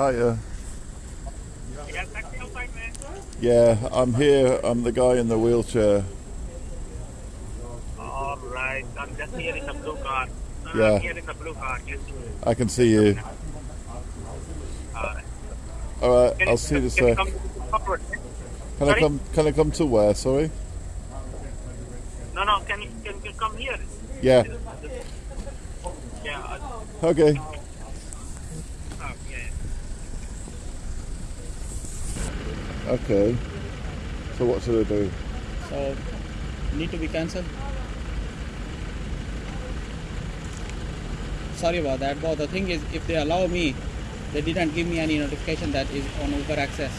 Hiya. You got a taxi outside, man? Yeah, I'm here. I'm the guy in the wheelchair. All right. I'm just here in the blue car. No, Yeah. I'm here in the blue car. Yes. I can see you. All right. All right, Can I'll you- see you a can you sec. come forward? Can I come? Can I come to where? Sorry. No, no. Can you can you come here? Yeah. Yeah. uh, Okay. uh, yeah. Okay. So what should I do? So need to be cancelled. Sorry about that. But the thing is, if they allow me, they didn't give me any notification that is on Uber Access.